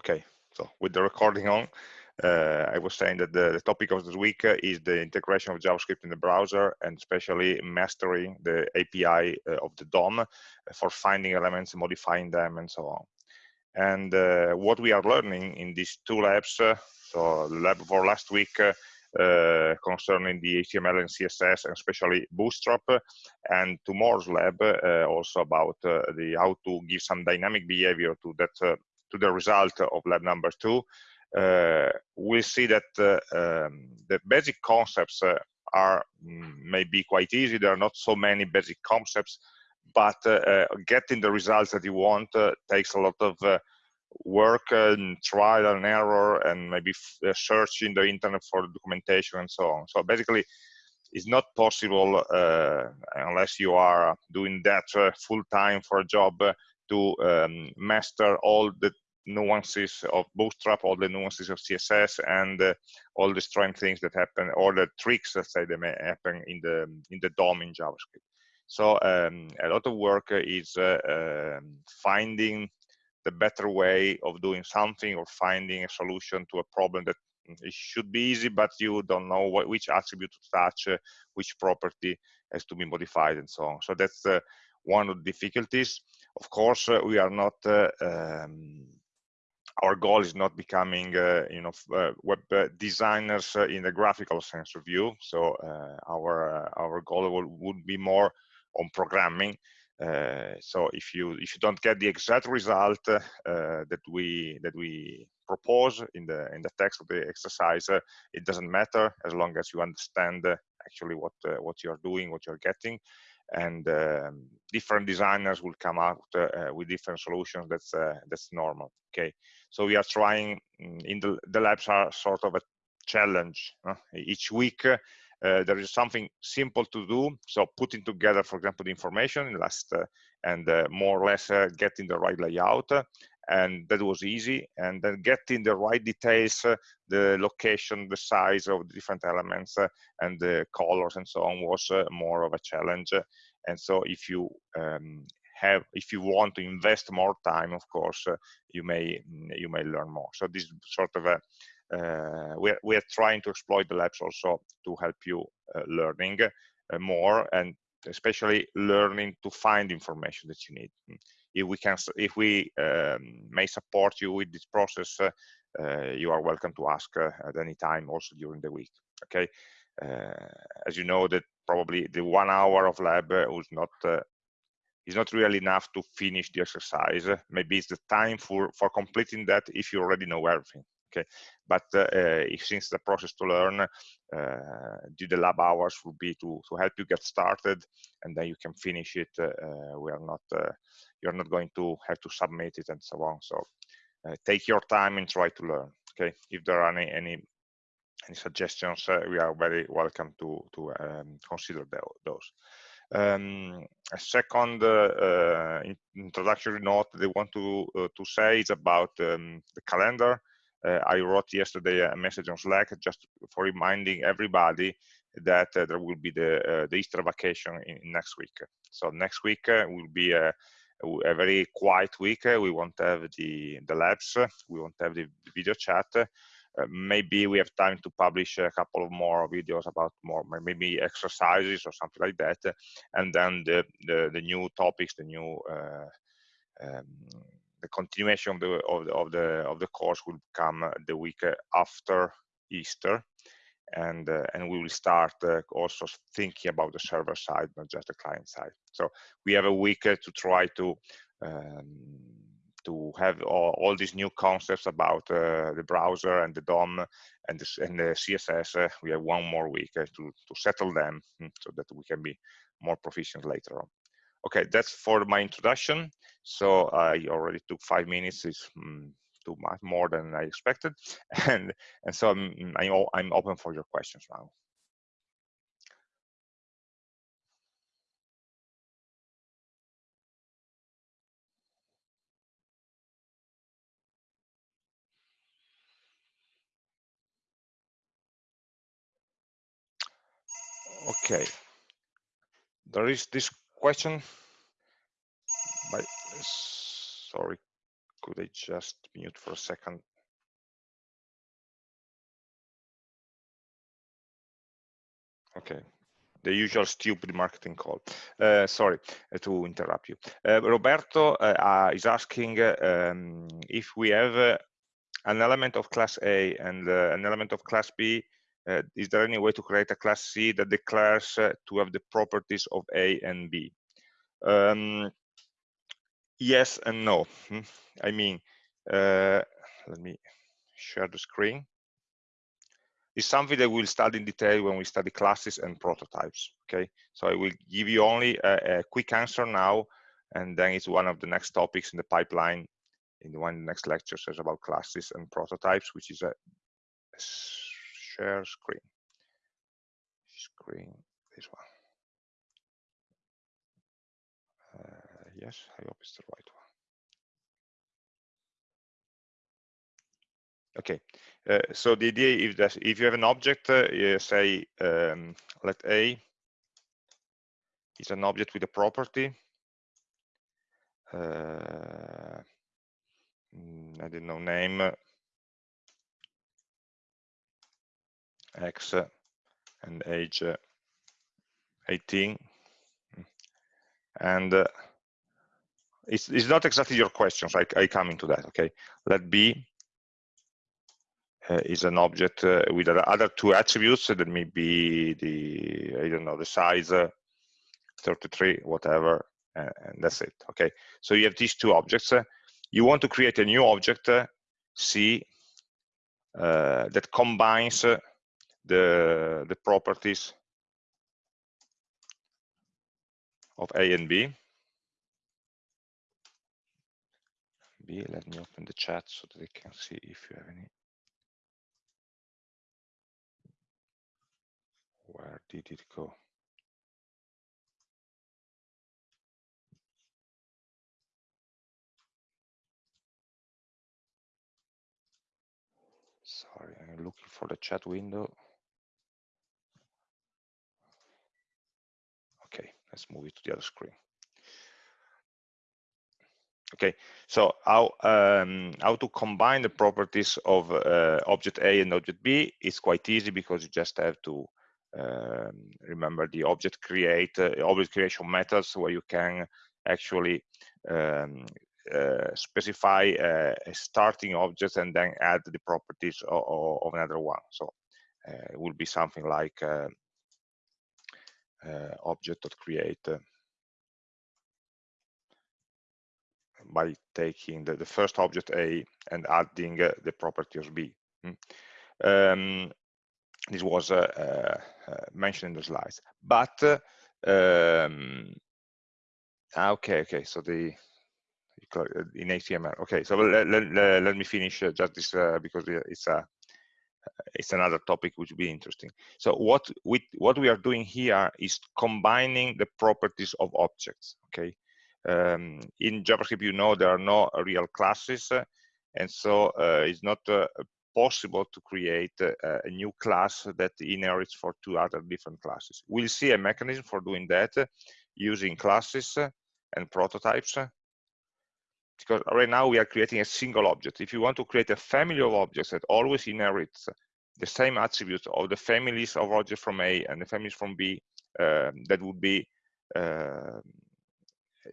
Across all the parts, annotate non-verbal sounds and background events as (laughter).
Okay, so with the recording on, uh, I was saying that the, the, topic of this week is the integration of JavaScript in the browser and especially mastering the API uh, of the DOM for finding elements, modifying them, and so on. And uh, what we are learning in these two labs, uh, so lab for last week uh, uh, concerning the HTML and CSS, and especially Bootstrap, and tomorrow's lab also about the how to give some dynamic behavior to that to the result of lab number two, uh, we'll see that uh, um, the basic concepts uh, are mm, maybe quite easy. There are not so many basic concepts, but getting the results that you want takes a lot of work and trial and error and maybe searching the internet for documentation and so on. So basically, it's not possible uh, unless you are doing that uh, full time for a job uh, to um, master all the nuances of Bootstrap, all the nuances of CSS, and uh, all the strange things that happen, all the tricks that say they may happen in the in the DOM in JavaScript. So um, a lot of work is uh, um, finding the better way of doing something or finding a solution to a problem that it should be easy, but you don't know what, which attribute to touch, uh, which property has to be modified, and so on. So that's uh, one of the difficulties. Of course, uh, we are not uh, um, our goal is not becoming uh, you know uh, web uh, designers uh, in the graphical sense of view. So uh, our uh, our goal will, would be more on programming. So if you if you don't get the exact result that we that we propose in the in the text of the exercise it doesn't matter as long as you understand actually what what you're doing what you're getting and um, different designers will come out uh, with different solutions that's uh, that's normal okay? So we are trying mm, in the, the labs are sort of a challenge uh, each week uh, there is something simple to do so putting together for example the information last uh, and uh, more or less getting the right layout and that was easy. And then getting the right details the location the size of the different elements and the colors and so on was more of a challenge. And so if you um, have if you want to invest more time of course uh, you may you may learn more. So this sort of a uh, we're, we're trying to exploit the labs also to help you uh, learning uh, more and especially learning to find information that you need. Hmm. If we can if we um, may support you with this process uh, uh, you are welcome to ask at any time also during the week okay as you know that probably the one hour of lab was not is not really enough to finish the exercise. Maybe it's the time for, for completing that if you already know everything. Okay, but uh, if since the process to learn, uh, do the lab hours will be to to help you get started, and then you can finish it. Uh, we are not uh, you're not going to have to submit it and so on. So uh, take your time and try to learn. Okay, if there are any any any suggestions, uh, we are very welcome to to um, consider those. Um, a second uh, introductory note they want to uh, to say is about um, the calendar. Uh, I wrote yesterday a message on Slack just for reminding everybody that uh, there will be the uh, the Easter vacation in, in, next week. So next week will be a, a, very quiet week. we won't have the the labs. We won't have the video chat. Uh, maybe we have time to publish a couple of more videos about more maybe exercises or something like that and then the the, the new topics the new uh, um, the continuation of the, of the of the of the course will come the week after easter. And uh, and we will start uh, also thinking about the server side not just the client side. So we have a week uh, to try to um, to have all, all, these new concepts about uh, the browser and the DOM and the, and the CSS, uh, we have one more week uh, to, to settle them hmm, so that we can be more proficient later on. Okay, that's for my introduction. So I already took five minutes, it's mm, too much more than I expected. (laughs) And, and so I'm, I'm, I'm open for your questions now. Okay. There is this question sorry, could I just mute for a second? Okay, the usual stupid marketing call. Uh, sorry uh, to interrupt you. Uh, Roberto uh, is asking um, if we have an element of class A and an element of class B, is there any way to create a class C that declares to have the properties of A and B? Um, yes and no. Hmm. I mean, let me share the screen It's something that we'll study in detail when we study classes and prototypes okay so i will give you only a, a quick answer now and then it's one of the next topics in the pipeline in the one next lectures is about classes and prototypes which is a share screen. Screen this one. Uh, yes i hope it's the right one. Okay, uh, so the idea is that if you have an object, uh, say um, let A is an object with a property. Uh, mm, I don't know name X and age 18, and uh, it's, it's not exactly your questions. I, I come into that. Okay, let B uh, is an object uh, with other two attributes that may be the I don't know the size uh, 33 whatever and, and, that's it okay so you have these two objects you want to create a new object C that combines the the properties of A and B B let me open the chat so that I can see if you have any Where did it go? Sorry, I'm looking for the chat window. Okay, let's move it to the other screen. Okay, so how um, how to combine the properties of uh, object A and object B is quite easy because you just have to um, remember the object create uh, object creation methods where you can actually um, uh, specify a, a, starting object and then add the properties of, of another one. So uh, it will be something like uh, uh, object.create uh, by taking the, the, first object A and adding the properties B. Hmm. Um, this was uh, uh, uh, mentioned in the slides. But um, ah, okay, okay. So the in HTML. Okay, so let, let, let me finish just this because it's a it's another topic which will be interesting. So what we what we are doing here is combining the properties of objects. Okay, um, in JavaScript, you know there are no real classes, and so uh, it's not uh, possible to create a, a, new class that inherits for two other different classes. We'll see a mechanism for doing that using classes and prototypes because right now we are creating a single object. If you want to create a family of objects that always inherits the same attributes of the families of objects from A and the families from B, uh, that would be uh,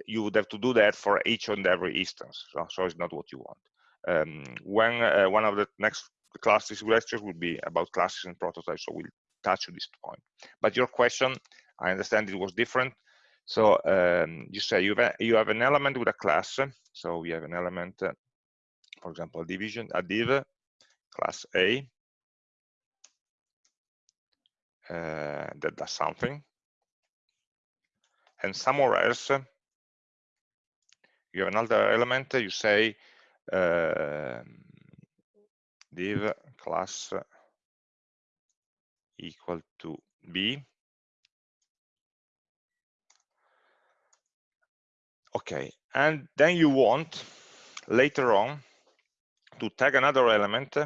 you would have to do that for each and every instance. So, so it's not what you want um, when uh, one of the next classes lectures will be about classes and prototypes, so we'll touch this point. But your question, I understand it was different. So um, you say you have, a, you have an element with a class. So we have an element, uh, for example, division, a div, class A, uh, that does something. And somewhere else, you have another element, you say uh, div class equal to b okay and then you want later on to tag another element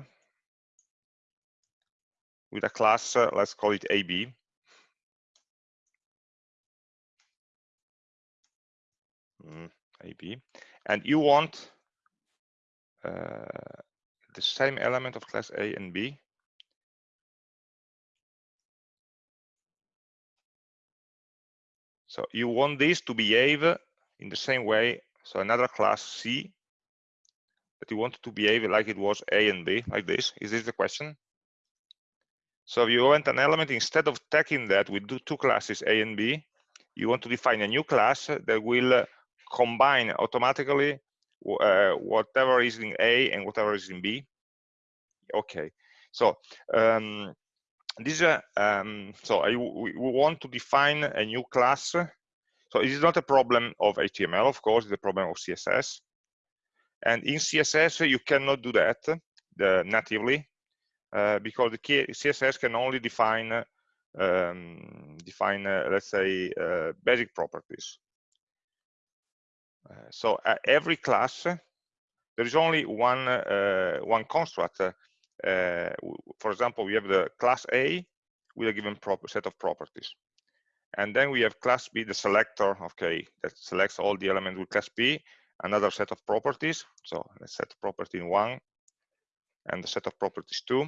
with a class uh, let's call it ab mm, ab and you want uh, the same element of class A and B. So you want this to behave in the same way. So another class C that you want to behave like it was A and B, like this. Is this the question? So if you want an element, instead of taking that with two classes A and B, you want to define a new class that will combine automatically uh, whatever is in A and whatever is in B. Okay, so um, this uh, um, so I, we want to define a new class. So it is not a problem of HTML, of course, it's a problem of CSS. And in CSS, you cannot do that the, natively uh, because the CSS can only define um, define, uh, let's say, uh, basic properties. Uh, so every class, there is only one one construct. for example, we have the class A with a given set of properties. And then we have class B, the selector, okay, that selects all the elements with class B, another set of properties. So let's set property in one and the set of properties two.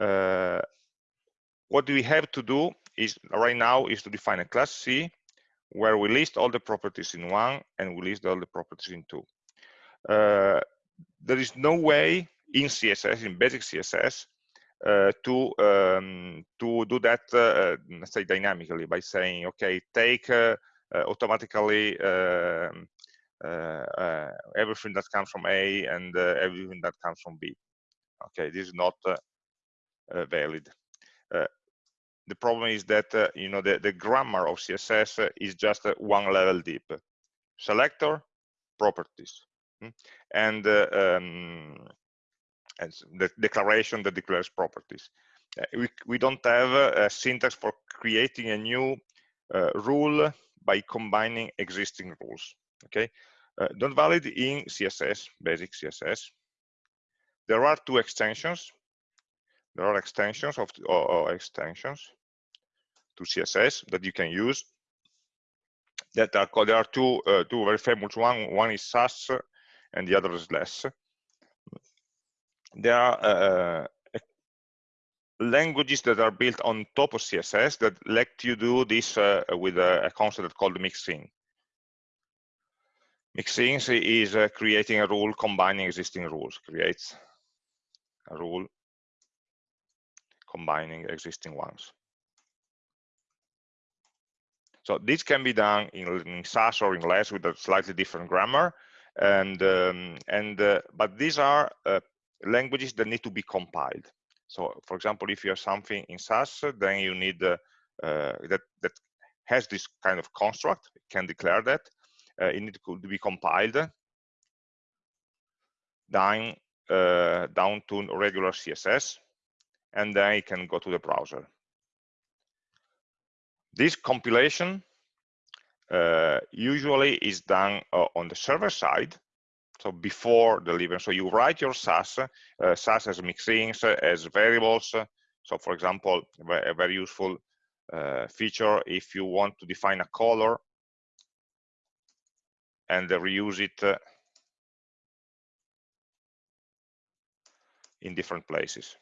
Uh, what we have to do is right now is to define a class C where we list all the properties in one and we list all the properties in two. Uh, there is no way in CSS, in basic CSS, uh, to um, to do that, uh, say dynamically by saying, okay, take uh, uh, automatically um, uh, everything that comes from A and everything that comes from B. Okay, this is not valid. The problem is that uh, you know the, the grammar of css uh, is just uh, one level deep. Selector properties. Hmm, and, uh, um, and the declaration that declares properties uh, we, we don't have a syntax for creating a new uh, rule by combining existing rules okay don't valid in css basic css there are two extensions there are extensions of or, or extensions to CSS that you can use. That are called, there are two uh, two very famous one. One is Sass, and the other is Less. There are uh, uh, languages that are built on top of CSS that let you do this uh, with a, a, concept called mixin. Mixin is uh, creating a rule combining existing rules, creates a rule combining existing ones. So this can be done in, in Sass or in Less with a slightly different grammar. And, um, and uh, but these are uh, languages that need to be compiled. So for example, if you have something in Sass, then you need uh, uh, that, that has this kind of construct, can declare that. Uh, it needs to be compiled down, uh, down to regular CSS, and then it can go to the browser. This compilation uh, usually is done uh, on the server side, so before delivering. So you write your Sass, uh, Sass as mixins, as variables. So for example, a very useful uh, feature if you want to define a color and reuse it uh, in different places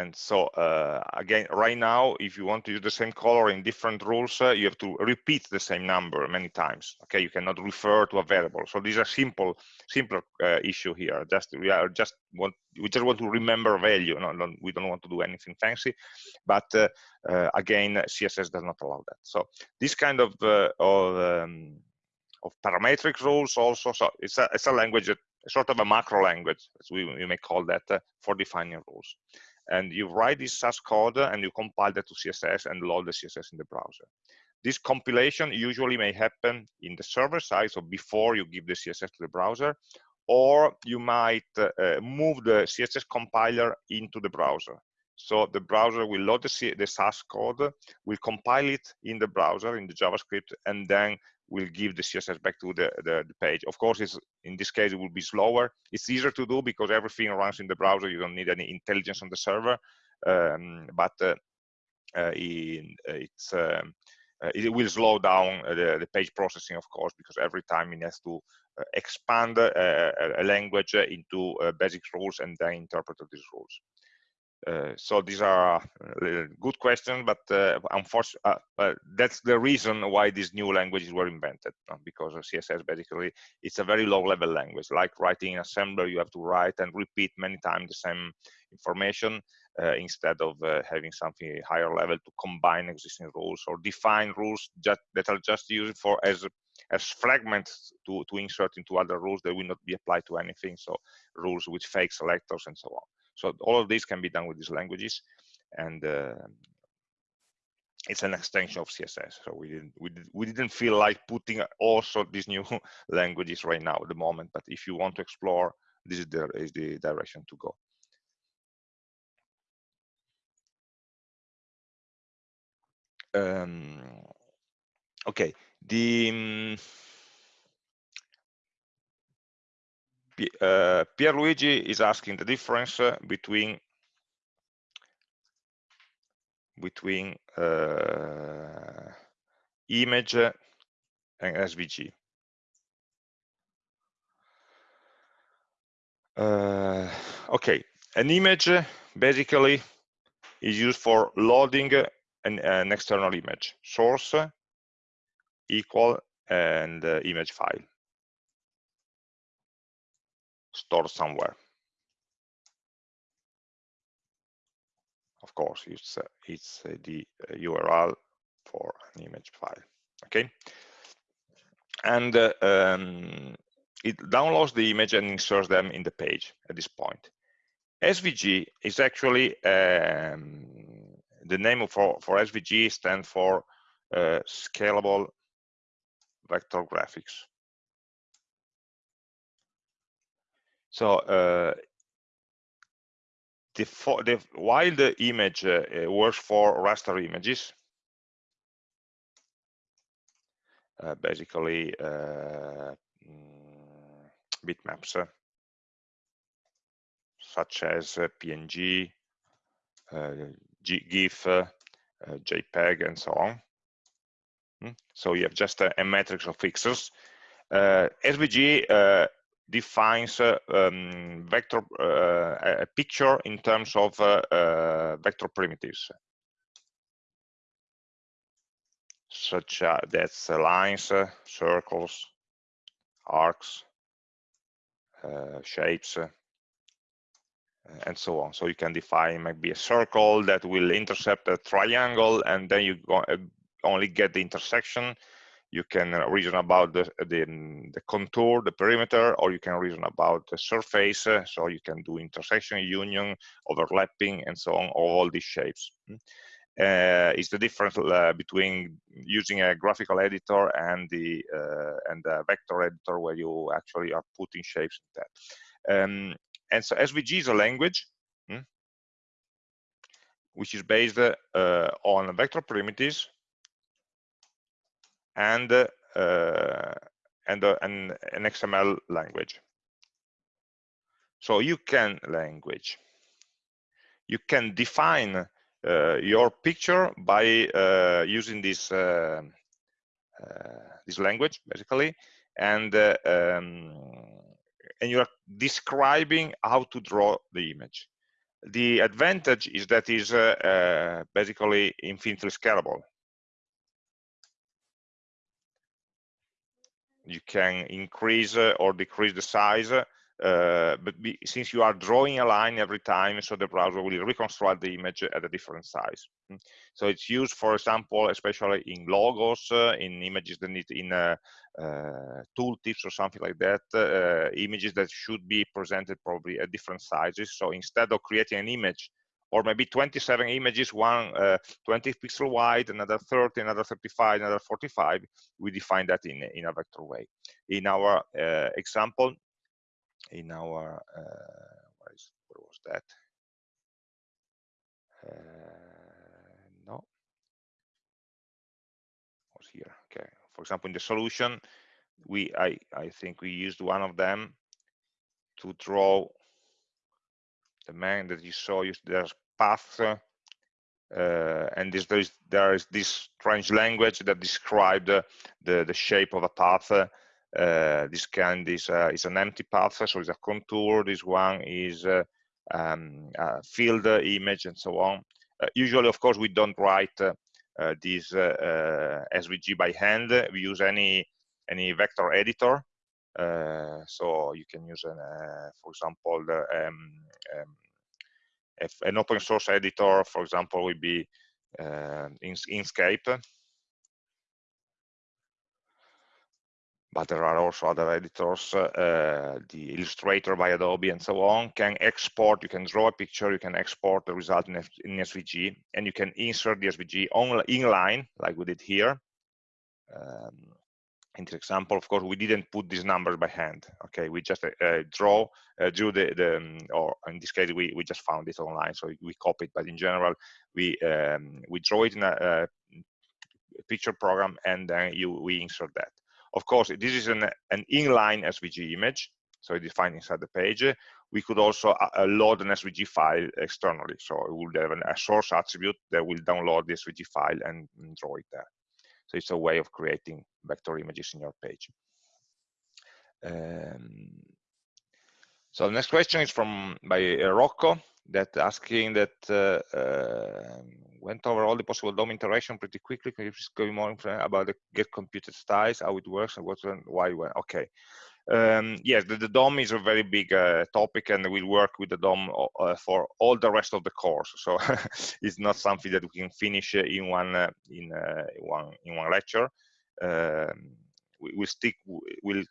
and so uh, again right now if you want to use the same color in different rules uh, you have to repeat the same number many times okay? You cannot refer to a variable. So these are simple simpler uh, issue here. Just we are just want we just want to remember a value. No, no we don't want to do anything fancy. But uh, uh, again css does not allow that. So this kind of uh, of um, of parametric rules also so it's a it's a language sort of a macro language as we, we may call that for defining rules and you write this Sass code and you compile that to CSS and load the CSS in the browser. This compilation usually may happen in the server side, so before you give the CSS to the browser, or you might uh, move the CSS compiler into the browser. So the browser will load the, C the Sass code, will compile it in the browser, in the JavaScript, and then will give the css back to the, the, the, page. Of course it's in this case it will be slower. It's easier to do because everything runs in the browser. You don't need any intelligence on the server. Um, but uh, uh, in, uh, it's um, uh, it will slow down uh, the, the, page processing, of course, because every time it has to expand a language into basic rules and then interpret these rules. Uh, so these are uh, good questions, but uh, unfortunately, that's the reason why these new languages were invented, because CSS basically it's a very low-level language. Like writing in assembler, you have to write and repeat many times the same information uh, instead of uh, having something higher level to combine existing rules or define rules just, that are just used for as as fragments to, to insert into other rules that will not be applied to anything. So rules with fake selectors and so on. So all of this can be done with these languages, and uh, it's an extension of CSS. So we didn't we, did, we didn't feel like putting also these new (laughs) languages right now at the moment. But if you want to explore, this is the is the direction to go. Um, okay, the um, uh, Pierluigi is asking the difference uh, between between uh, image and SVG. Uh, okay, an image basically is used for loading an, an external image, source equal and uh, image file stored somewhere. Of course, it's uh, it's uh, the URL for an image file. Okay, and uh, um, it downloads the image and inserts them in the page at this point. SVG is actually um, the name for for SVG stands for uh, scalable vector graphics. So uh, the, the, while the image uh, uh, works for raster images, uh, basically uh, mm, bitmaps, uh, such as PNG, GIF, JPEG, and so on. Mm, so you have just a, a matrix of pixels. SVG defines uh, um, vector uh, a picture in terms of uh, vector primitives such as that's lines circles arcs shapes and so on. So you can define maybe a circle that will intercept a triangle, and then you only get the intersection you can reason about the, the, the, contour, the perimeter, or you can reason about the surface. Uh, so you can do intersection, union, overlapping, and so on, all these shapes. Hmm. Uh, is the difference uh, between using a graphical editor and the uh, and the vector editor where you actually are putting shapes in that. Um, and so SVG is a language hmm, which is based uh, on vector primitives and uh, and uh, an, XML language. So you can language. You can define uh, your picture by uh, using this uh, uh, this language basically, and um, and you are describing how to draw the image. The advantage is that is basically infinitely scalable. You can increase uh, or decrease the size uh, but be, since you are drawing a line every time, so the browser will reconstruct the image at a different size. Hmm. So it's used, for example, especially in logos, uh, in images that need in uh, uh tooltips or something like that, uh, images that should be presented probably at different sizes. So instead of creating an image or maybe 27 images, one uh, 20 pixel wide, another 30, another 35, another 45. We define that in, in a vector way. In our uh, example, in our, uh, what, is, what was that? Uh, no, was here, okay. For example, in the solution, we I, I think we used one of them to draw the man that you saw, there's path uh, and this, there, is, there is this strange language that describes the, the, the shape of a path. Uh, this kind is, uh, is an empty path, so it's a contour. This one is uh, um, a field image and so on. Uh, usually, of course, we don't write uh, this SVG by hand. We use any any vector editor. So you can use, an, for example, the um, um, if an open source editor, for example, would be uh, Inkscape. But there are also other editors, the Illustrator by Adobe and so on, can export, you can draw a picture, you can export the result in, in SVG, and you can insert the SVG on inline, like we did here. Um, in example, of course, we didn't put these numbers by hand. Okay, we just uh, uh, draw, uh, drew the, the um, or in this case, we, we just found it online, so we copied. But in general, we um, we draw it in a, a, picture program, and then you we insert that. Of course, this is an an inline SVG image, so it's defined inside the page. We could also uh, uh load an SVG file externally, so it would have an, a source attribute that will download the SVG file and draw it there. So it's a way of creating vector images in your page. Um, so the next question is from by uh, Rocco that asking that uh, uh, went over all the possible DOM interaction pretty quickly. Can you just go more about the get computed styles, how it works, and what's why? When? Okay. Um, yes, the, the, DOM is a very big uh, topic, and we'll work with the DOM uh, for all the rest of the course. So (laughs) it's not something that we can finish uh, in one uh, in uh, one in one lecture. Um, we will stick. We'll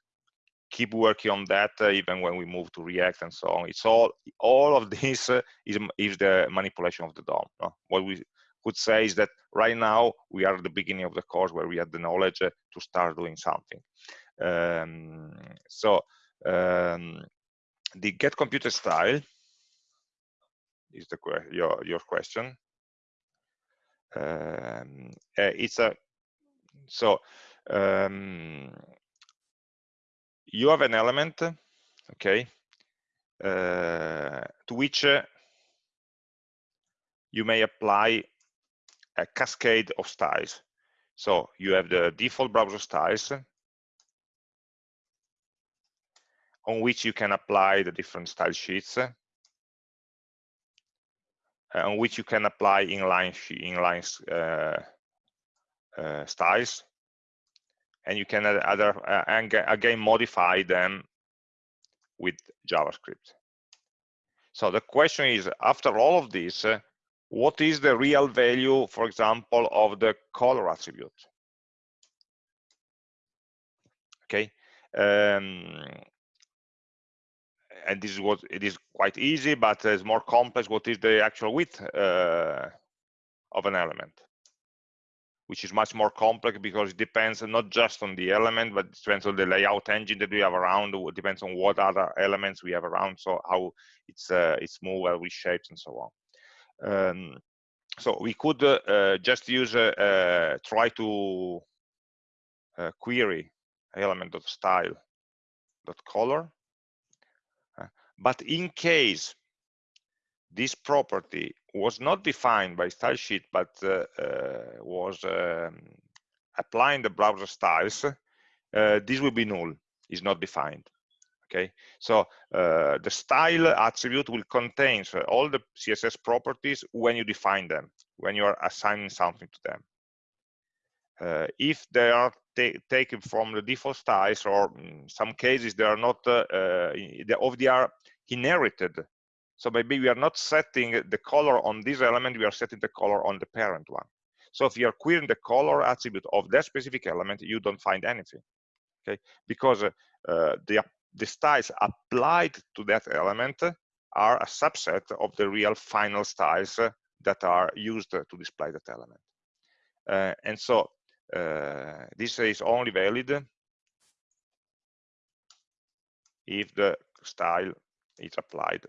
keep working on that uh, even when we move to React and so on. It's all all of (laughs) this is is the manipulation of the DOM. No? What we could say is that right now we are at the beginning of the course where we have the knowledge to start doing something. Um, so um, the get computed style is the your your question. Um, it's a so you have an element, okay, uh, to which uh, you may apply a cascade of styles. So you have the default browser styles on which you can apply the different style sheets uh, on which you can apply inline inline uh, uh, styles. And you can other uh, again modify them with javascript. So the question is after all of this uh, what is the real value for example of the color attribute? Okay um, and this is what it is quite easy, but it's more complex. What is the actual width uh, of an element? Which is much more complex because it depends not just on the element, but it depends on the layout engine that we have around. It depends on what other elements we have around, so how it's uh, it's moved, well reshaped, and so on. Um, so we could uh, uh just use uh, uh, try to query element of style dot color but in case this property was not defined by style sheet, but uh, uh, was um, applying the browser styles, uh, this will be null, is not defined. Okay, so uh, the style attribute will contain all the CSS properties when you define them, when you are assigning something to them. Uh, if they are taken from the default styles, or in some cases they are not, uh, of they are inherited. So maybe we are not setting the color on this element, we are setting the color on the parent one. So if you are querying the color attribute of that specific element, you don't find anything, okay? Because uh, the, the styles applied to that element are a subset of the real final styles that are used to display that element. Uh, and so uh, this is only valid if the style is applied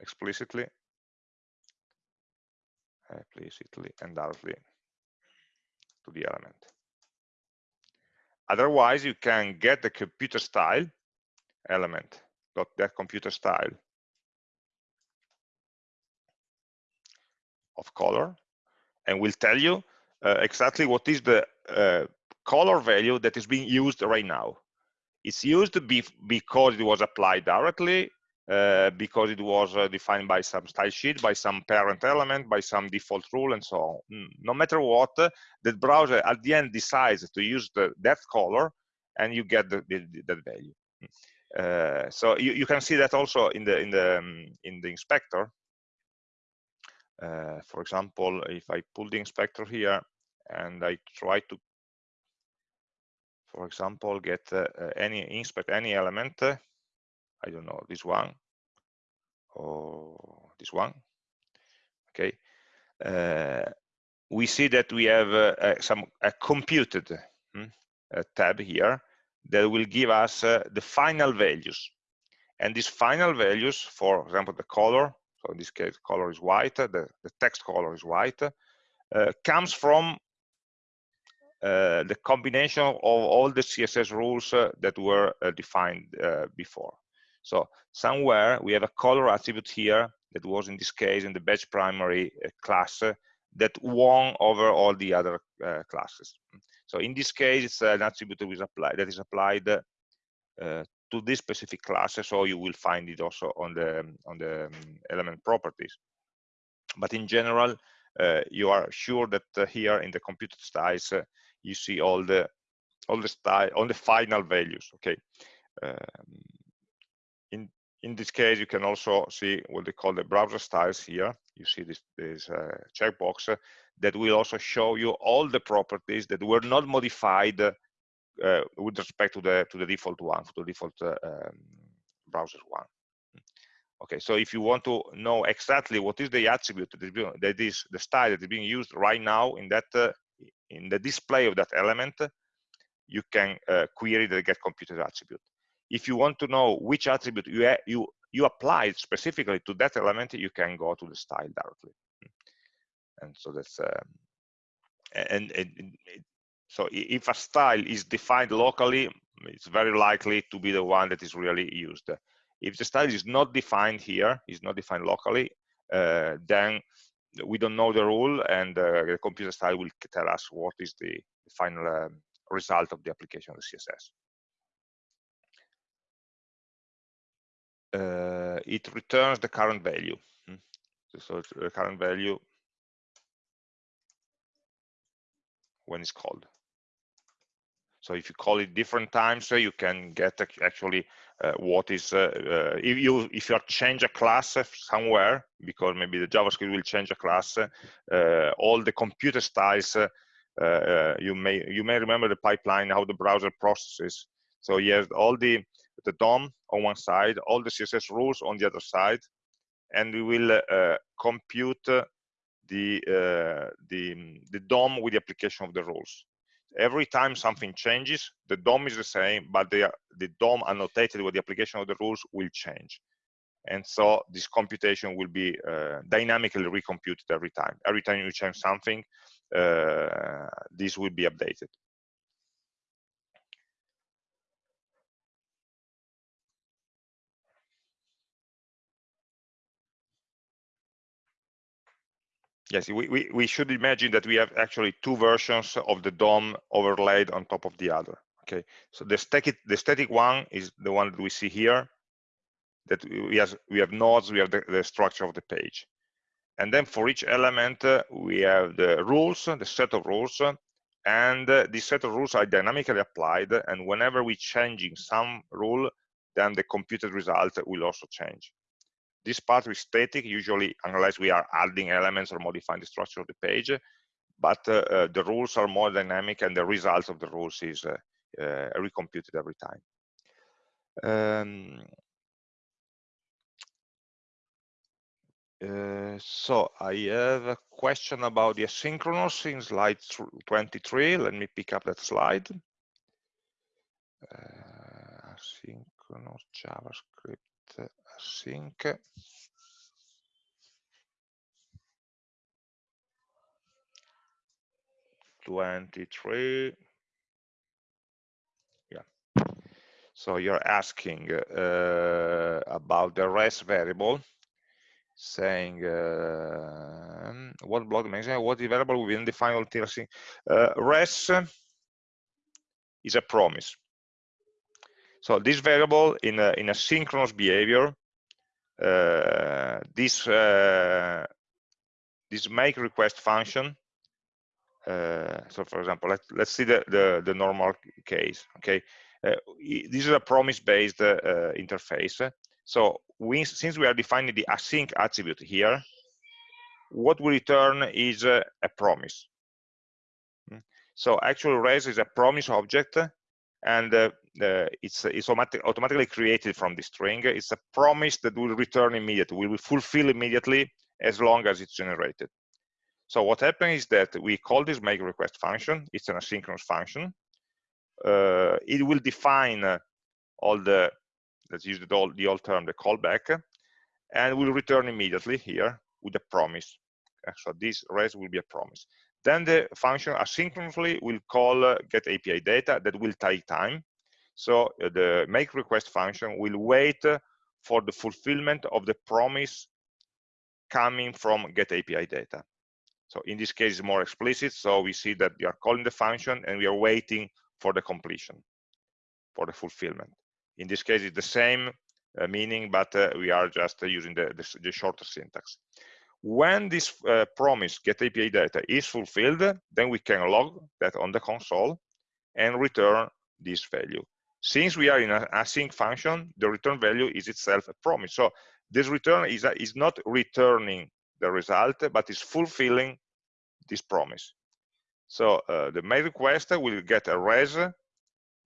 explicitly, explicitly and directly to the element. Otherwise, you can get the computed style element, dot that computed style of color, and will tell you uh, exactly what is the uh, color value that is being used right now. It's used be because it was applied directly, uh, because it was uh, defined by some style sheet, by some parent element, by some default rule, and so on. Mm, no matter what, uh, the browser at the end decides to use the, that color, and you get the, the, that value. Mm. Uh, so you, you can see that also in the in the um, in the inspector. Uh, for example, if I pull the inspector here and I try to, for example, get uh, any inspect any element, uh, I don't know this one or this one. Okay, uh, we see that we have uh, some a computed hmm, tab here that will give us uh, the final values. And these final values, for example, the color, so in this case, color is white, the, the text color is white, uh, comes from uh, the combination of all the CSS rules uh, that were uh, defined uh, before. So somewhere we have a color attribute here that was in this case in the badge primary class that won over all the other classes. So in this case, it's an attribute that is applied, that is applied uh, to this specific class, so you will find it also on the on the um, element properties. But in general, uh, you are sure that uh, here in the computed styles, uh, you see all the all the style on the final values. Okay. Um, in in this case, you can also see what they call the browser styles here. You see this this uh, checkbox that will also show you all the properties that were not modified uh, with respect to the to the default one, to the default uh, um, browser one. Okay, so if you want to know exactly what is the attribute that is the style that is being used right now in that uh, in the display of that element, you can uh, query the get computed attribute. If you want to know which attribute you you you applied specifically to that element, you can go to the style directly and so that's um, and, and, and so if a style is defined locally it's very likely to be the one that is really used if the style is not defined here is not defined locally uh, then we don't know the rule and uh, the computed style will tell us what is the, final um, result of the application of the css uh, it returns the current value hmm. so the current value when it's called. So if you call it different times, uh, you can get actually uh, what is uh, uh, if you if you change a class somewhere because maybe the JavaScript will change a class, uh, all the computed styles. Uh, you may you may remember the pipeline how the browser processes. So you have all the the DOM on one side, all the CSS rules on the other side, and we will compute the, uh, the, the DOM with the application of the rules. Every time something changes, the DOM is the same, but the, the DOM annotated with the application of the rules will change. And so this computation will be uh, dynamically recomputed every time. Every time you change something, uh, this will be updated. Yes, we, we, we should imagine that we have actually two versions of the DOM overlaid on top of the other. Okay, so the static the static one is the one that we see here. That we have we have nodes, we have the, the structure of the page, and then for each element uh, we have the rules, the set of rules, and uh, set of rules are dynamically applied. And whenever we're changing some rule, then the computed result will also change. This part is static, usually unless we are adding elements or modifying the structure of the page, but uh, uh, the rules are more dynamic and the results of the rules is uh, recomputed every time. Um, uh, so I have a question about the asynchronous in slide 23. Let me pick up that slide. Uh, asynchronous JavaScript sync Twenty-three. Yeah. So you're asking uh, about the res variable. saying uh, what block mechanism, what variable within the final TLC. Uh, res is a promise. So this variable in a, in a synchronous behavior, this uh, this make request function. Uh, so for example, let's let's see the the, the normal case. Okay, uh, this is a promise-based interface. So we, since we are defining the async attribute here, what we return is a, a promise. Hmm. So actual res is a promise object, and uh, it's, it's automatic, automatically created from the string. It's a promise that will return immediately, will be fulfill immediately as long as it's generated. So what happens is that we call this make request function. It's an asynchronous function. Uh, it will define all the let's use the old, the old term, the callback, and will return immediately here with a promise. So this res will be a promise. Then the function asynchronously will call uh, get API data that will take time. So uh, the make request function will wait for the fulfillment of the promise coming from get API data. So in this case, it's more explicit. So we see that we are calling the function and we are waiting for the completion, for the fulfillment. In this case, it's the same uh, meaning, but uh, we are just uh, using the, the, the, shorter syntax. When this uh, promise get API data is fulfilled, then we can log that on the console and return this value. Since we are in an async function, the return value is itself a promise. So this return is, is not returning the result, but is fulfilling this promise. So uh, the make request will get a res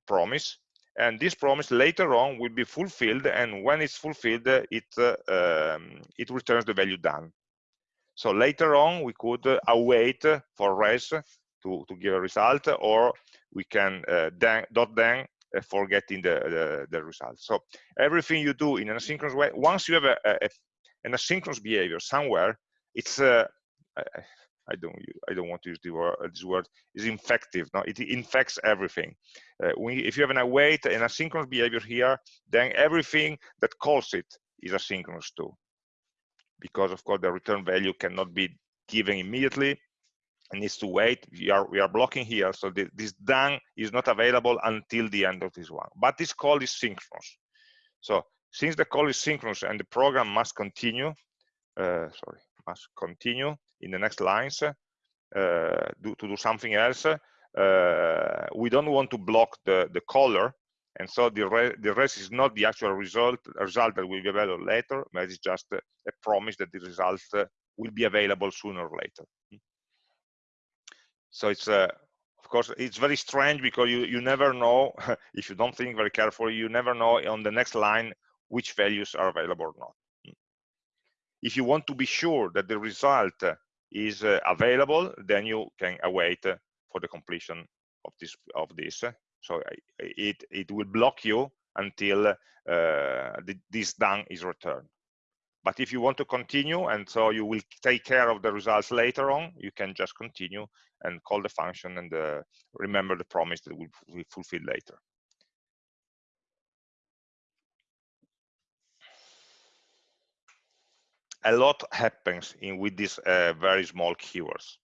promise and this promise later on will be fulfilled and when it's fulfilled it uh, um, it returns the value done so later on we could uh, await for res to to give a result or we can uh, then dot then for getting the, the, the result so everything you do in an asynchronous way once you have a, a an asynchronous behavior somewhere it's uh, I don't I don't want to use the word, uh, this word is infective. No, it infects everything. Uh, if you have an await and asynchronous behavior here, then everything that calls it is asynchronous too, because of course the return value cannot be given immediately. It needs to wait. We are we are blocking here, so the, this done is not available until the end of this one. But this call is synchronous. So since the call is synchronous and the program must continue, uh, sorry, must continue in the next lines uh, do, to do something else. Uh, we don't want to block the, the caller, and so the, re the rest is not the actual result, result that will be available later, but it's just a, a promise that the result uh, will be available sooner or later. So it's uh, of course it's very strange because you you never know (laughs) if you don't think very carefully you never know on the next line which values are available or not if you want to be sure that the result is uh, available, then you can await uh, for the completion of this of this. So it it will block you until uh, this done is returned. But if you want to continue, and so you will take care of the results later on, you can just continue and call the function and uh, remember the promise that will be fulfilled later. a lot happens in with these uh, very small keywords.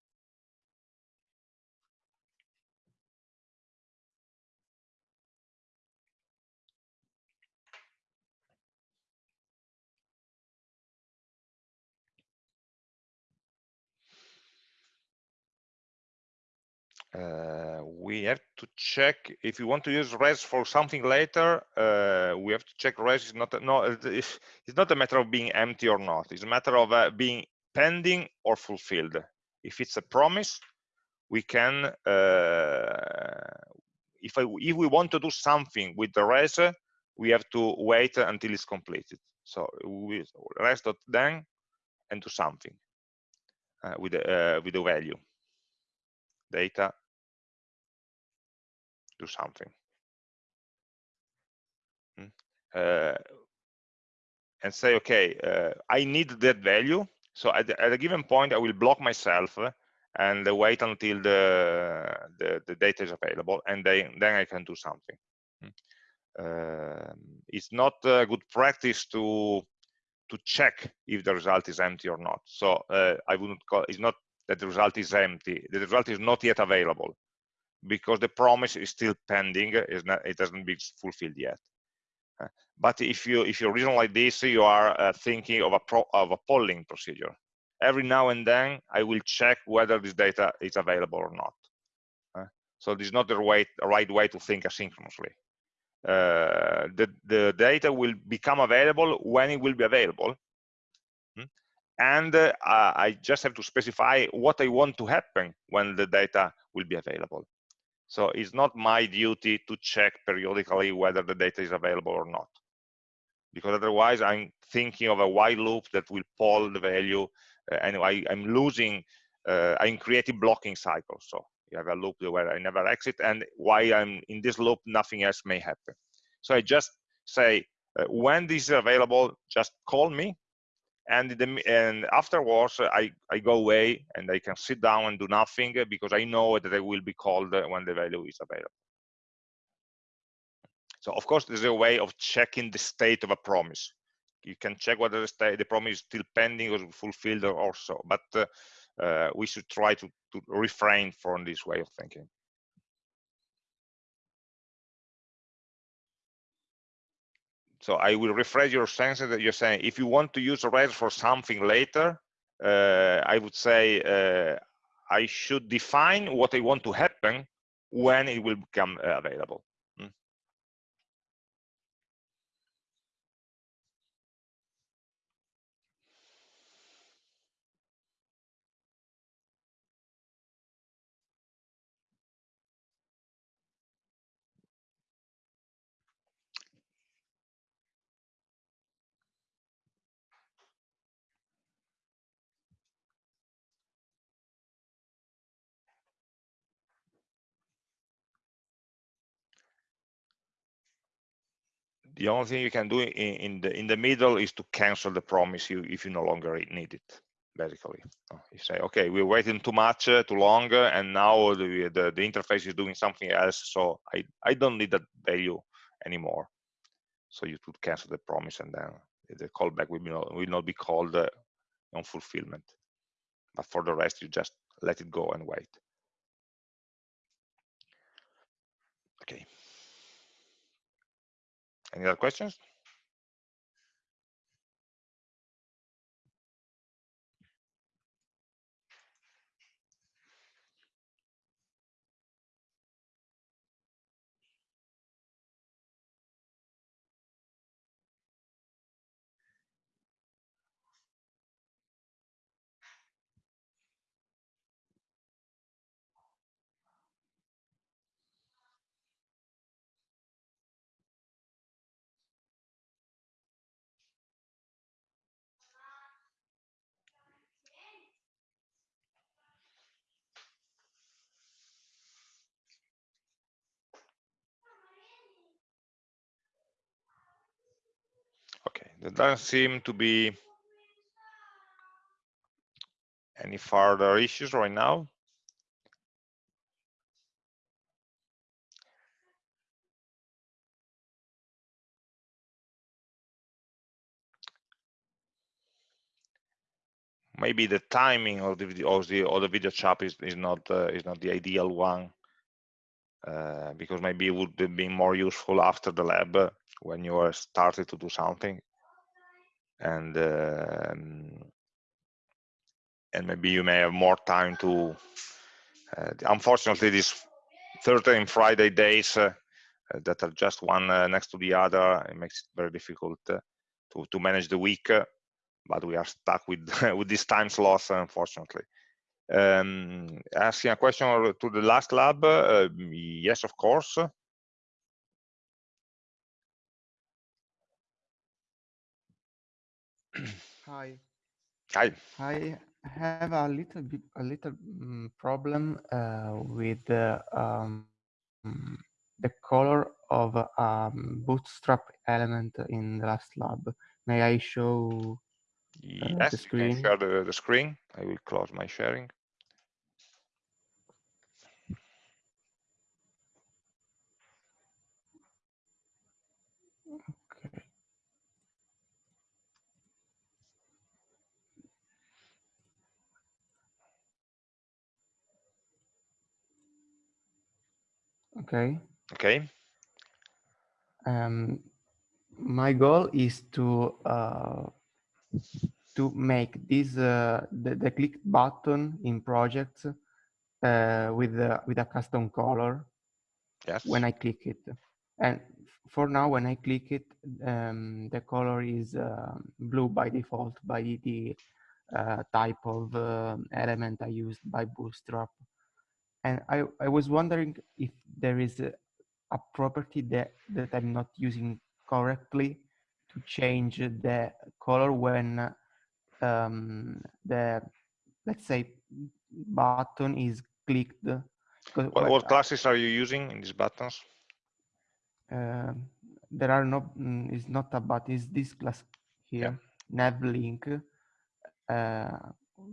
Uh, we have to check if you want to use res for something later uh, we have to check res is not no it's, it's not a matter of being empty or not. It's a matter of uh, being pending or fulfilled. If it's a promise we can uh, if I, if we want to do something with the res we have to wait until it's completed. So we res dot then and do something uh, with uh, with the value. Data do something. Hmm? Uh, and say, okay, uh, I need that value. So at, at, a given point, I will block myself and wait until the, the, the data is available, and then, then I can do something. Uh, it's not a good practice to to check if the result is empty or not. So uh, I wouldn't call it's not that the result is empty. The result is not yet available because the promise is still pending. Not, it hasn't been fulfilled yet. Uh, but if you if you reason like this, you are uh, thinking of a pro, of a polling procedure. Every now and then, I will check whether this data is available or not. Uh, so this is not the right, right way to think asynchronously. Uh, the, the data will become available when it will be available. Hmm? And uh, I just have to specify what I want to happen when the data will be available. So it's not my duty to check periodically whether the data is available or not. Because otherwise I'm thinking of a while loop that will poll the value uh, and I, am losing, uh, I'm creating blocking cycles. So you have a loop where I never exit and while I'm in this loop, nothing else may happen. So I just say, uh, when this is available, just call me and the, and afterwards I, I go away and I can sit down and do nothing because I know that I will be called when the value is available. So of course there's a way of checking the state of a promise. You can check whether the, state, the promise is still pending or fulfilled or so, but uh, uh, we should try to, to refrain from this way of thinking. So I will rephrase your sense that you're saying if you want to use res for something later, uh, I would say uh, I should define what I want to happen when it will become uh, available. The only thing you can do in, in, the in the middle is to cancel the promise you if you no longer need it basically. You say okay we're waiting too much uh, too long uh, and now the, the, the interface is doing something else so i i don't need that value anymore. So you could cancel the promise and then the callback will, be not, will not be called uh, on fulfillment. But for the rest you just let it go and wait. Okay any other questions? Okay, there doesn't seem to be any further issues right now. Maybe the timing of the of the, of the video chat is, is not uh, is not the ideal one uh, because maybe it would be more useful after the lab uh, when you are started to do something and um, and maybe you may have more time to uh, unfortunately these Thursday and Friday days uh, uh, that are just one uh, next to the other it makes it very difficult uh, to, to manage the week uh, but we are stuck with (laughs) with this time slot unfortunately. Um, asking a question to the last lab yes of course Hi. Hi. I have a little bit a little um, problem uh, with the um, the color of a um, bootstrap element in the last lab. May I show uh, yes, the screen? Share the, the screen. I will close my sharing. Okay. Okay. Um, my goal is to uh, to make this uh, the, the click button in projects uh, with a, with a custom color Yes. when I click it. And for now, when I click it, um, the color is uh, blue by default by the uh, type of uh, element I used by Bootstrap. And I, I was wondering if there is a, a property that, that I'm not using correctly to change the color when um, the, let's say, button is clicked. What, what classes are you using in these buttons? Uh, there are no, mm, it's not a button, it's this class here, yeah. navlink. Uh,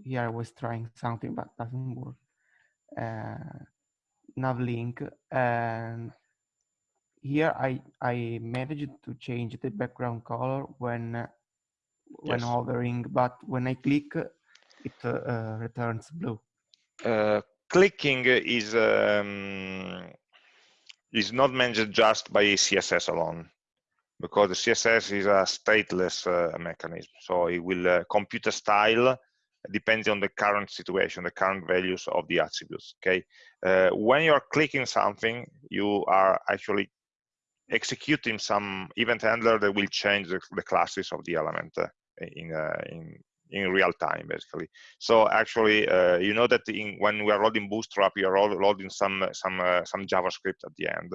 here I was trying something, but doesn't work. Uh, navlink and here I, I managed to change the background color when when hovering, but when I click, it uh, returns blue. Uh, clicking is um, is not managed just by CSS alone, because the CSS is a stateless uh, mechanism. So it will uh, compute a style depends on the current situation, the current values of the attributes. Okay, uh, when you are clicking something, you are actually executing some event handler that will change the, the classes of the element uh, in, uh, in in real time basically so actually uh, you know that in, when we are loading bootstrap we are loading some some uh, some javascript at the end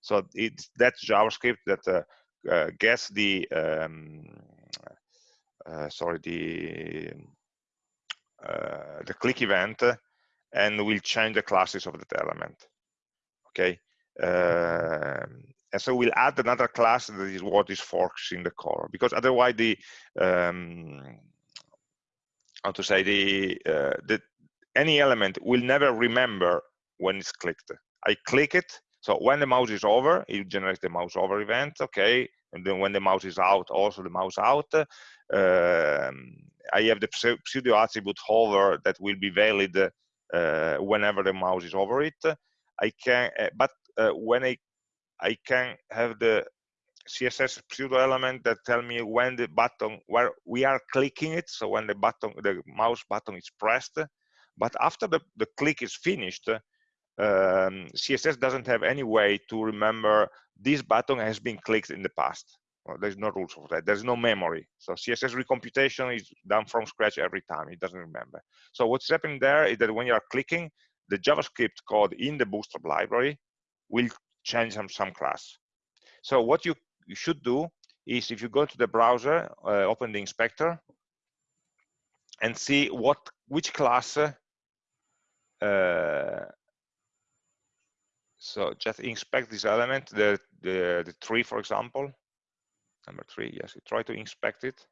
so it's that javascript that uh gets the um, sorry the the click event and we'll change the classes of that element okay? Um, and so we'll add another class that is what is forks in the core because otherwise the um, how to say the uh, the any element will never remember when it's clicked. I click it so when the mouse is over it generates the mouse over event okay? And then when the mouse is out also the mouse out um, i have the pseudo attribute hover that will be valid uh, whenever the mouse is over it i can uh, but uh, when i I can have the CSS pseudo element that tell me when the button, where we are clicking it, so when the button, the mouse button is pressed, but after the, the click is finished, um, CSS doesn't have any way to remember this button has been clicked in the past. Well, there's no rules for that. There's no memory. So CSS recomputation is done from scratch every time. It doesn't remember. So what's happening there is that when you are clicking, the JavaScript code in the Bootstrap library will change some, some class. So what you, you should do is if you go to the browser, uh, open the inspector, and see what which class. Uh, so just inspect this element, the, the the tree, for example, number three. Yes, you try to inspect it.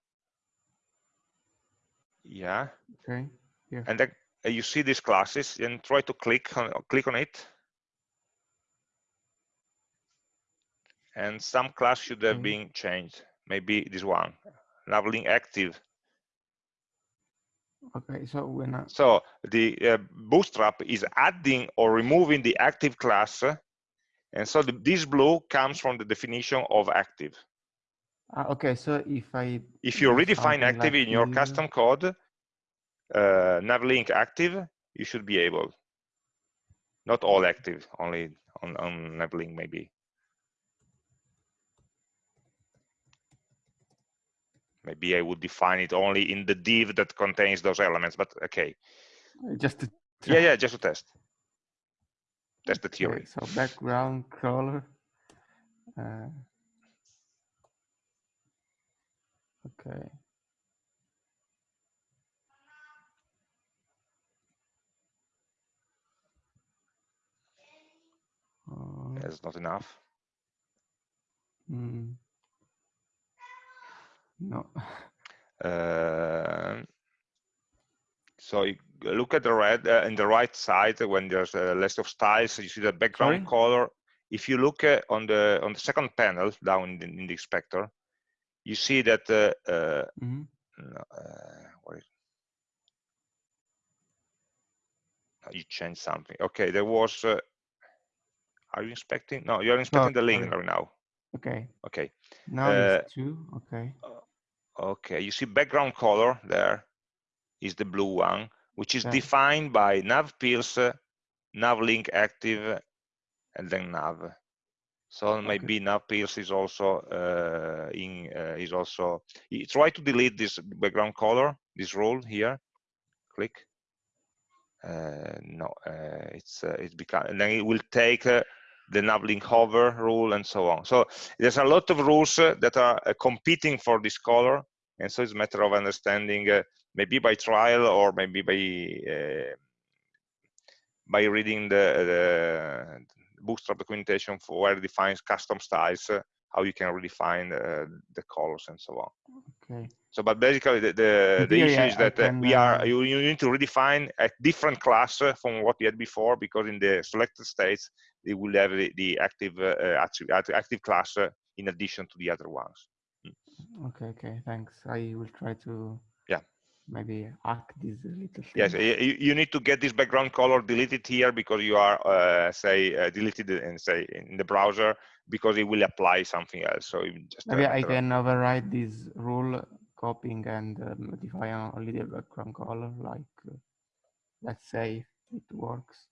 Yeah. Okay. Yeah. And then uh, you see these classes, and try to click on click on it and some class should have been changed. Maybe this one, navlink active. Okay, so when I... so the uh, Bootstrap is adding or removing the active class, and so the, this blue comes from the definition of active. Uh, okay, so if I if you redefine active like in your custom code, uh, navlink active, you should be able. Not all active, only on, on navlink maybe. Maybe I would define it only in the div that contains those elements, but okay. Just to yeah, yeah, just to test. Test the theory. Okay, so background color. Uh, okay. Uh, That's not enough. Mm. No. Uh, so you look at the red uh, in the right side when there's a list of styles. You see the background Sorry? color. If you look uh, on the on the second panel down in the, in the inspector, you see that mm -hmm. where is, you change something. Okay, there was are you inspecting? No, you're inspecting the link right now. Okay. Okay. Now Uh, it's two. Okay. Okay, you see background color there is the blue one, which is Yeah. defined by nav pills, uh, nav link active, and then nav. So maybe nav pills is also uh, in uh, is also. Try to delete this background color, this rule here. Click. Uh, no, uh, it's uh, it's become, and then it will take uh, the nav link hover rule and so on. So there's a lot of rules uh, that are uh, competing for this color, and so it's a matter of understanding uh, maybe by trial or maybe by uh, by reading the, the bootstrap documentation for where it defines custom styles how you can redefine uh, the colors and so on Okay. so but basically the the, the theory, issue is that uh, can, we are uh, you, you need to redefine a different class uh, from what you had before because in the selected states it will have the, the active active, active class in addition to the other ones Okay. Okay. Thanks. I will try to. Yeah. Maybe hack this little thing. Yes, you, you need to get this background color deleted here because you are, uh, say, uh, deleted and say in the browser because it will apply something else. So just uh, Maybe I can override this rule, copying and uh, modify only the background color. Like, uh, let's say it works.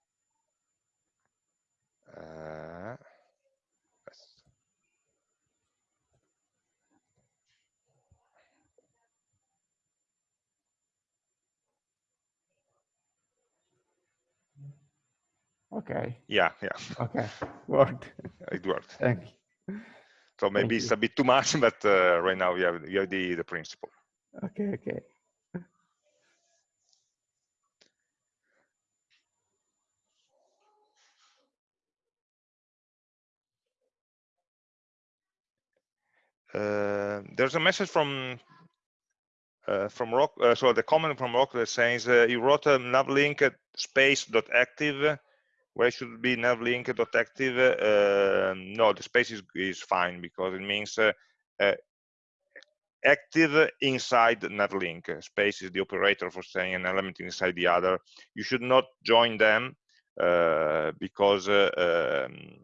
Okay. yeah, yeah, (laughs) Okay. Worked. it worked. Thank you. So maybe Thank it's you. a bit too much, (laughs) but uh, right now you have, you have the, the principle. Okay. Okay. Uh, there's a message from uh, from Rock. Uh, so the comment from Rock that says uh, you wrote a navlink at space dot active. Where should be navlink dot active? Uh, no, the space is is fine because it means uh, uh, active inside navlink. Space is the operator for saying an element inside the other. You should not join them uh, because uh, um,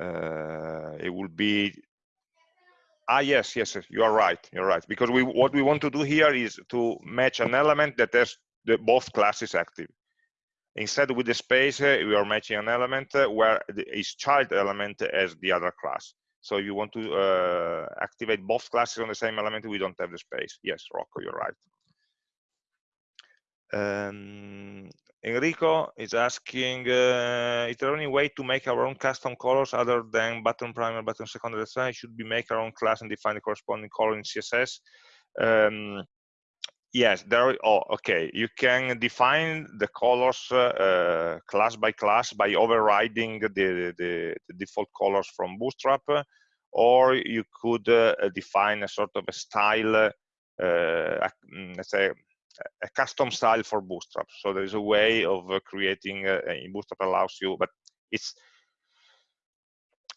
uh, it will be Ah, yes, yes, yes, you are right. You're right. Because we what we want to do here is to match an element that has the both classes active. Instead, with the space, uh, we are matching an element uh, where its child element as the other class. So you want to uh, activate both classes on the same element, we don't have the space. Yes, Rocco, you're right. Um, Enrico is asking, uh, is there any way to make our own custom colors other than button primary, button secondary design? Should we make our own class and define the corresponding color in CSS? Um, yes, there. Oh, okay. You can define the colors uh, uh, class by class by overriding the, the, the default colors from Bootstrap, or you could uh, define a sort of a style, uh, mm, let's say a custom style for Bootstrap. So there is a way of uh, creating uh, in Bootstrap allows you, but it's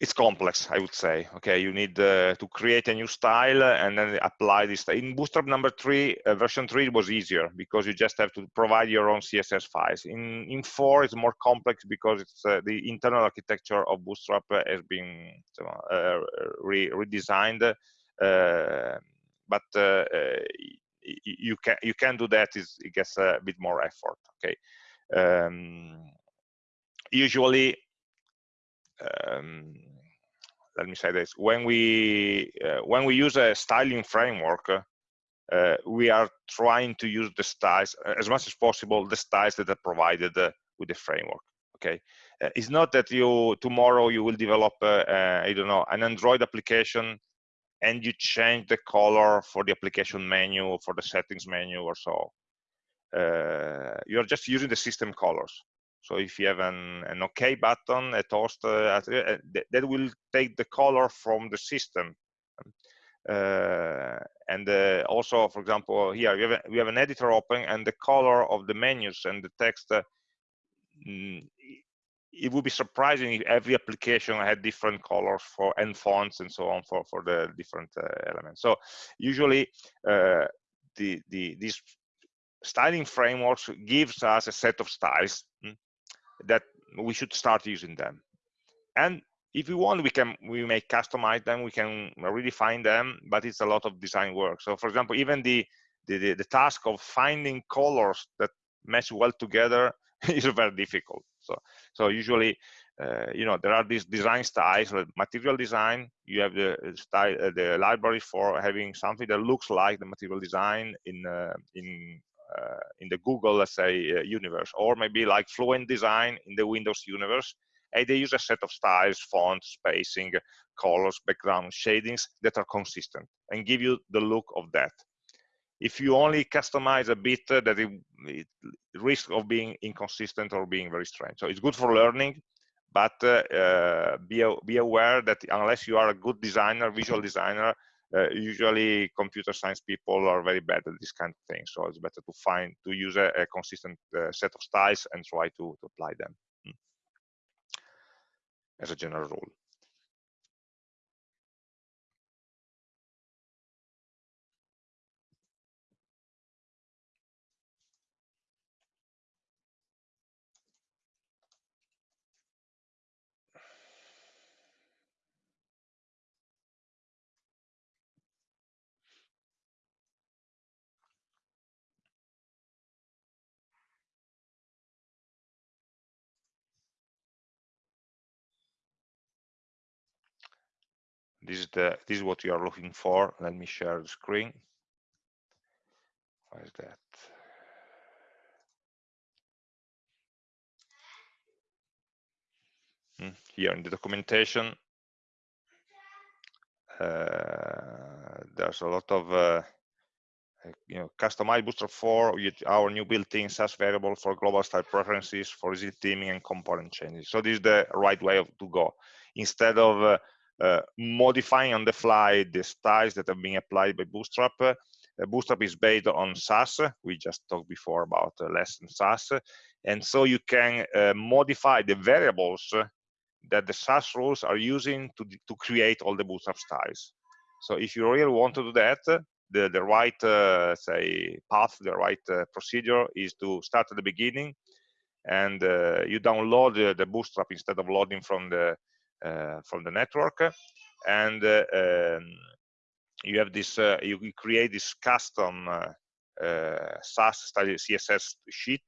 it's complex, I would say. Okay, you need uh, to create a new style and then apply this. In Bootstrap number three, uh, version three was easier because you just have to provide your own CSS files. In in four, it's more complex because it's uh, the internal architecture of Bootstrap has been uh, re redesigned. Uh, but uh, you can you can do that. It gets a bit more effort. Okay. Um, usually um, let me say this. When we uh, when we use a styling framework uh, we are trying to use the styles uh, as much as possible the styles that are provided uh, with the framework okay? Uh, it's not that you tomorrow you will develop uh, i don't know an android application and you change the color for the application menu or for the settings menu or so. You're just using the system colors so if you have an, an OK button, a toast, uh, that will take the color from the system. Uh, and uh, also, for example, here we have, a, we have an editor open and the color of the menus and the text, mm, it would be surprising if every application had different colors for and fonts and so on for, for the different elements. So usually the, the, these styling frameworks gives us a set of styles mm, that we should start using them. And if we want we can we may customize them we can redefine them but it's a lot of design work. So for example even the the, the, the task of finding colors that match well together (laughs) is very difficult. So so usually uh, you know there are these design styles material design. You have the style uh, the library for having something that looks like the material design in uh, in in the google let's say uh, universe or maybe like fluent design in the windows universe. And they use a set of styles fonts spacing colors background shadings that are consistent and give you the look of that. If you only customize a bit uh, that it, it risk of being inconsistent or being very strange. So it's good for learning but uh, uh, be, be aware that unless you are a good designer, visual designer, uh, usually computer science people are very bad at this kind of thing. So it's better to find, to use a, a consistent uh, set of styles and try to, to apply them hmm. as a general rule. This is the this is what you are looking for let me share the screen why is that hmm, here in the documentation uh, there's a lot of uh, you know, customize Bootstrap 4 with our new built-in Sass variable for global style preferences for easy theming and component changes. So this is the right way of, to go. Instead of uh, modifying on the fly the styles that have been applied by Bootstrap. Uh, Bootstrap is based on Sass. We just talked before about uh, less than Sass. And so you can modify the variables that the Sass rules are using to, to create all the Bootstrap styles. So if you really want to do that, the, the right, uh, say, path, the right uh, procedure is to start at the beginning and uh, you download the, Bootstrap instead of loading from the uh, from the network and uh, um, you have this uh, you create this custom style css sheet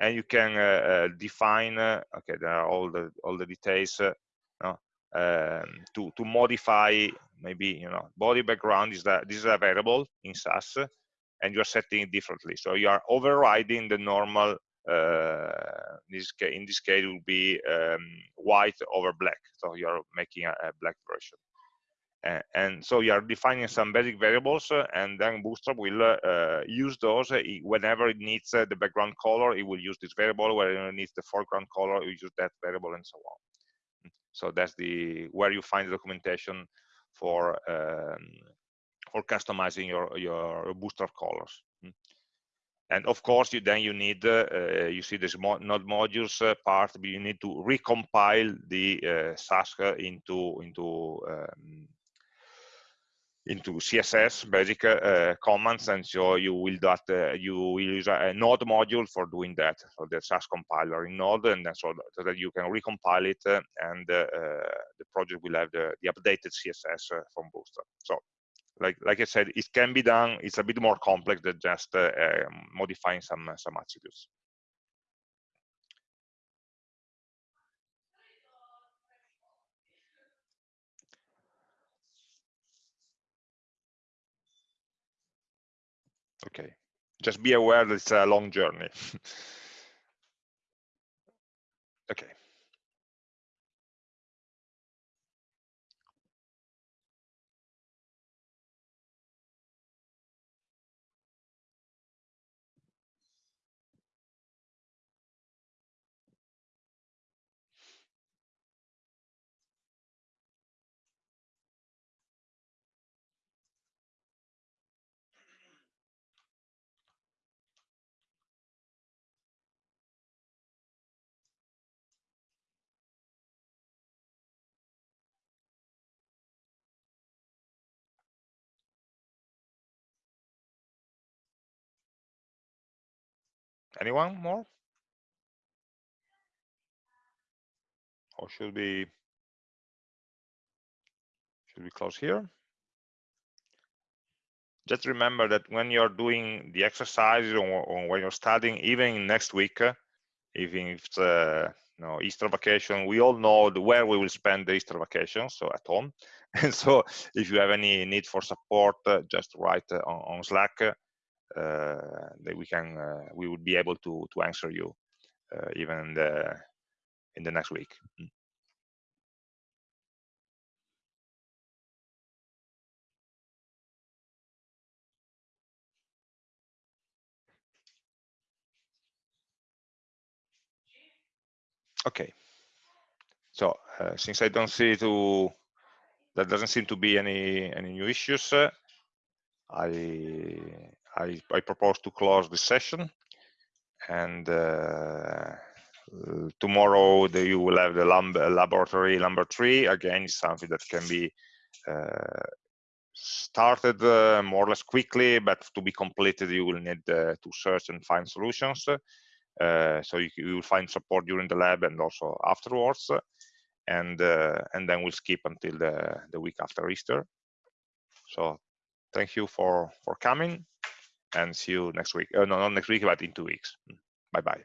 and you can define okay there are all the all the details um, to to modify maybe you know body background is that this is a variable in Sass and you're setting it differently. So you are overriding the normal uh, in this case, in this case, it will be um, white over black. So you are making a, a black version. Uh, and so you are defining some basic variables uh, and then bootstrap will uh, use those uh, whenever it needs uh, the background color it will use this variable whenever it needs the foreground color it will use that variable and so on so that's the where you find the documentation for um, for customizing your your bootstrap colors and of course you then you need uh, uh you see this mo node modules uh, part you need to recompile the uh, Sass into into um, into css basic uh, commands. And so you will that uh, you will use a, node module for doing that for the Sass compiler in node. And then so, so that you can recompile it and the project will have the, the updated css from bootstrap so like like I said, it can be done. It's a bit more complex than just uh, um, modifying some some attributes. Okay, just be aware that it's a long journey. (laughs) okay. Anyone more? or should we should we close here? Just remember that when you're doing the exercises or, or when you're studying, even next week, uh, even if it's uh, you know, Easter vacation, we all know where we will spend the Easter vacation, so at home. (laughs) And so if you have any need for support, uh, just write uh, on, on, Slack, uh, that we can, uh, we would be able to, to answer you even in the, in the next week. Mm. Okay. So uh, since I don't see to there doesn't seem to be any any new issues, uh, I, I, I propose to close the session, and uh, tomorrow the, you will have the lab, laboratory number three. Again, something that can be uh, started uh, more or less quickly, but to be completed, you will need uh, to search and find solutions. Uh, so you, you, will find support during the lab and also afterwards. And and then we'll skip until the, the week after Easter. So thank you for, for coming and see you next week. Uh, no, not next week, but in two weeks. Bye-bye.